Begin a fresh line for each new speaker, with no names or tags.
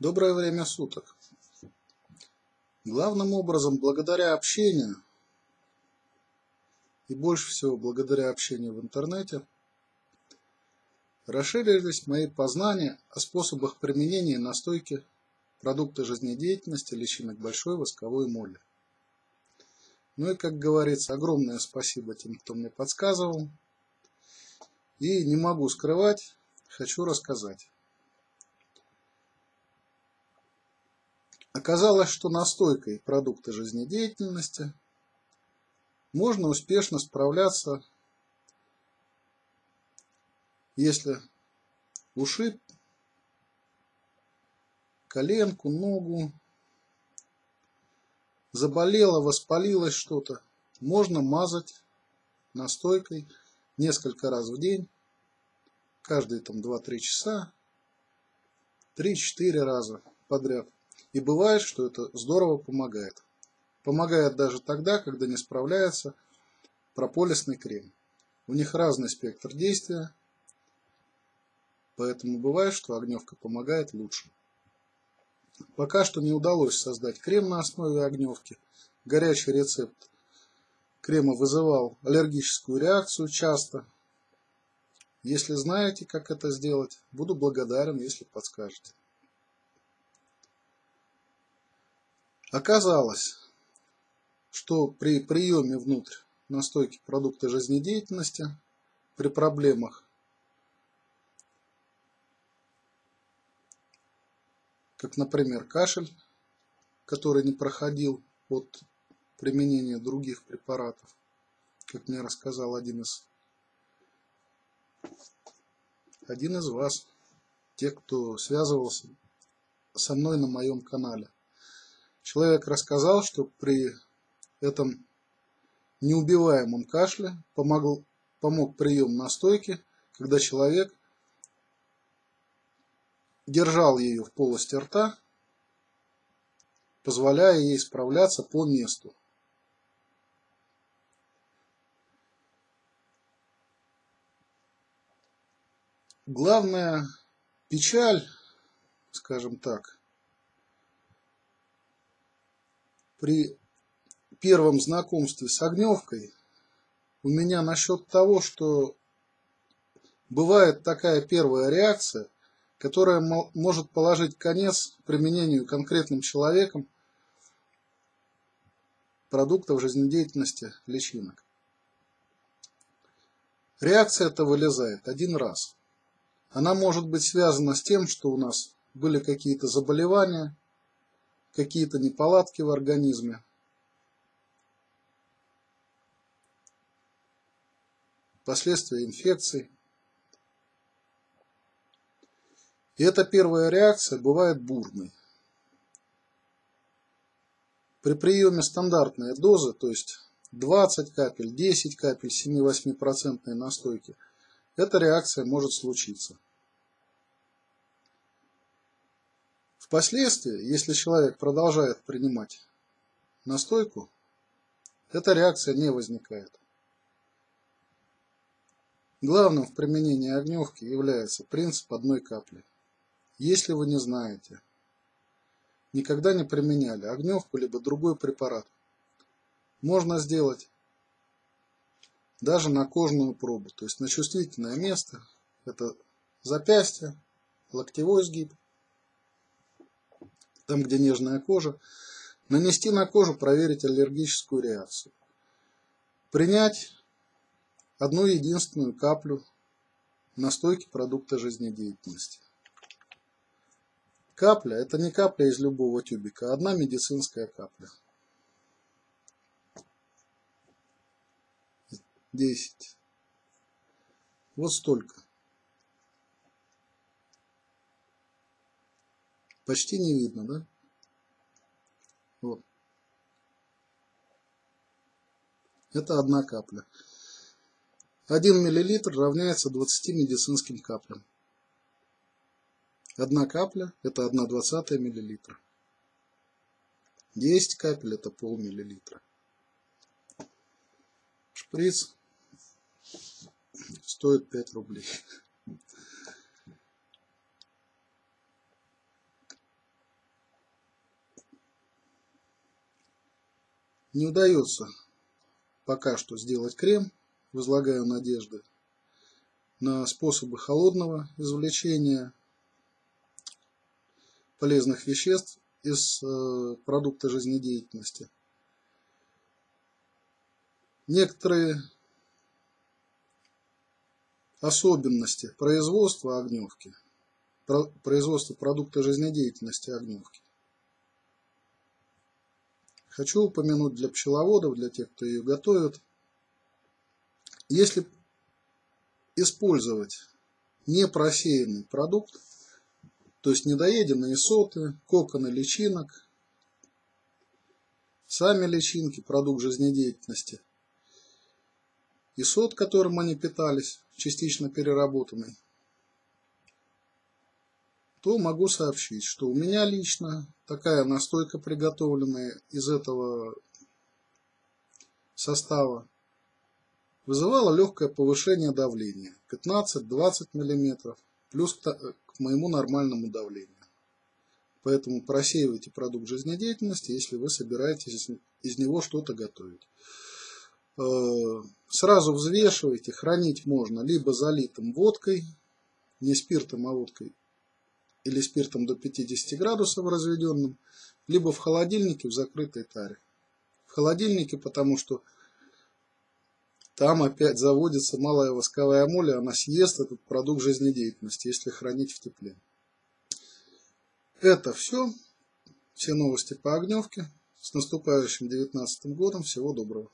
Доброе время суток. Главным образом, благодаря общению, и больше всего благодаря общению в интернете, расширились мои познания о способах применения настойки продукта жизнедеятельности личинок большой восковой моли. Ну и, как говорится, огромное спасибо тем, кто мне подсказывал. И не могу скрывать, хочу рассказать. Оказалось, что настойкой продукта жизнедеятельности можно успешно справляться, если ушиб коленку, ногу, заболело, воспалилось что-то, можно мазать настойкой несколько раз в день, каждые там 2-3 часа, 3-4 раза подряд. И бывает, что это здорово помогает. Помогает даже тогда, когда не справляется прополисный крем. У них разный спектр действия, поэтому бывает, что огневка помогает лучше. Пока что не удалось создать крем на основе огневки. Горячий рецепт крема вызывал аллергическую реакцию часто. Если знаете, как это сделать, буду благодарен, если подскажете. Оказалось, что при приеме внутрь настойки продукта жизнедеятельности при проблемах, как, например, кашель, который не проходил от применения других препаратов, как мне рассказал один из, один из вас, те, кто связывался со мной на моем канале. Человек рассказал, что при этом неубиваемом кашле помогал, помог прием настойки, когда человек держал ее в полости рта, позволяя ей справляться по месту. Главная печаль, скажем так, при первом знакомстве с огневкой у меня насчет того, что бывает такая первая реакция, которая может положить конец применению конкретным человеком продуктов жизнедеятельности личинок. Реакция эта вылезает один раз. Она может быть связана с тем, что у нас были какие-то заболевания, какие-то неполадки в организме. Последствия инфекций. И эта первая реакция бывает бурной. При приеме стандартной дозы, то есть 20 капель, 10 капель 7-8% настойки, эта реакция может случиться. Впоследствии, если человек продолжает принимать настойку, эта реакция не возникает. Главным в применении огневки является принцип одной капли. Если вы не знаете, никогда не применяли огневку либо другой препарат, можно сделать даже на кожную пробу, то есть на чувствительное место, это запястье, локтевой сгиб, там, где нежная кожа, нанести на кожу, проверить аллергическую реакцию. Принять одну единственную каплю настойки продукта жизнедеятельности. Капля – это не капля из любого тюбика, а одна медицинская капля. 10. Вот столько. Почти не видно, да? Вот. Это одна капля. 1 мл равняется 20 медицинским каплям. Одна капля – это 1 двадцатая миллилитра. 10 капель – это полмиллилитра. Шприц стоит 5 рублей. Не удается пока что сделать крем. Возлагаю надежды на способы холодного извлечения полезных веществ из э, продукта жизнедеятельности. Некоторые особенности производства огневки, производства продукта жизнедеятельности огневки. Хочу упомянуть для пчеловодов, для тех, кто ее готовит. Если использовать непросеянный продукт, то есть недоеденные соты, коконы личинок, сами личинки, продукт жизнедеятельности, и сот, которым они питались, частично переработанный, то могу сообщить, что у меня лично такая настойка, приготовленная из этого состава, вызывала легкое повышение давления 15-20 мм плюс к моему нормальному давлению. Поэтому просеивайте продукт жизнедеятельности, если вы собираетесь из него что-то готовить. Э, сразу взвешивайте, хранить можно либо залитым водкой, не спиртом, а водкой, или спиртом до 50 градусов разведенным, либо в холодильнике в закрытой таре. В холодильнике, потому что там опять заводится малая восковая моль, она съест этот продукт жизнедеятельности, если хранить в тепле. Это все. Все новости по огневке. С наступающим 19 годом. Всего доброго.